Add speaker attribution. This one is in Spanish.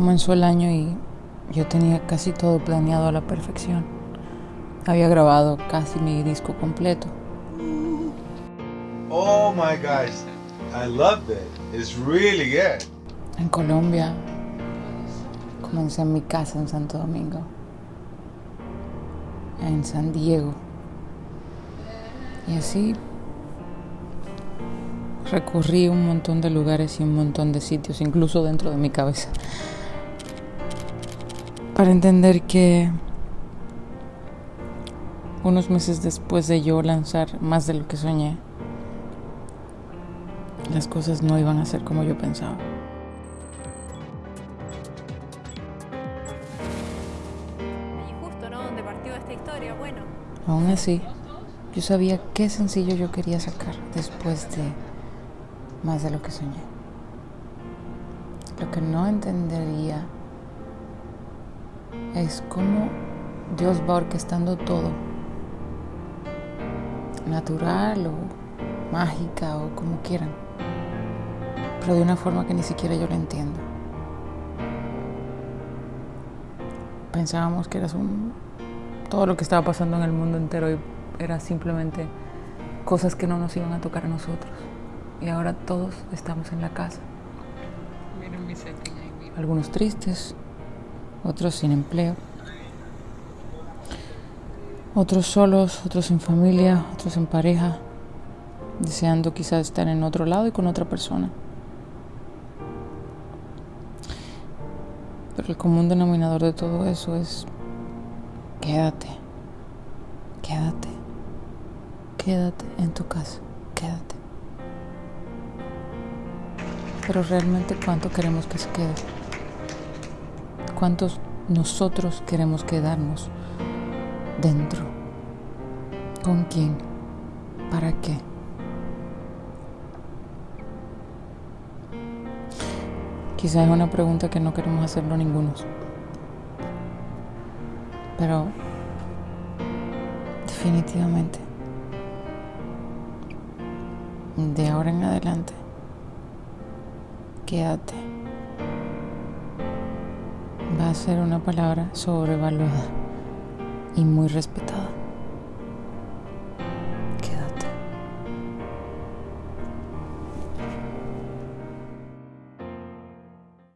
Speaker 1: Comenzó el año y yo tenía casi todo planeado a la perfección. Había grabado casi mi disco completo.
Speaker 2: Oh my gosh, I love it. It's really good.
Speaker 1: En Colombia, comencé en mi casa en Santo Domingo, en San Diego. Y así recorrí un montón de lugares y un montón de sitios, incluso dentro de mi cabeza, para entender que unos meses después de yo lanzar más de lo que soñé, las cosas no iban a ser como yo pensaba.
Speaker 3: Y justo, ¿no? Donde partió esta historia, bueno.
Speaker 1: Aún así, yo sabía qué sencillo yo quería sacar después de más de lo que soñé. Lo que no entendería es cómo Dios va orquestando todo, natural o mágica o como quieran, pero de una forma que ni siquiera yo lo entiendo. Pensábamos que era un, todo lo que estaba pasando en el mundo entero y era simplemente cosas que no nos iban a tocar a nosotros. Y ahora todos estamos en la casa. Algunos tristes, otros sin empleo, otros solos, otros sin familia, otros en pareja, deseando quizás estar en otro lado y con otra persona. Pero el común denominador de todo eso es quédate, quédate, quédate en tu casa, quédate. Pero realmente cuánto queremos que se quede. ¿Cuántos nosotros queremos quedarnos dentro? ¿Con quién? ¿Para qué? Quizás es una pregunta que no queremos hacerlo ninguno. Pero definitivamente, de ahora en adelante, quédate. Ser una palabra sobrevaluada y muy respetada.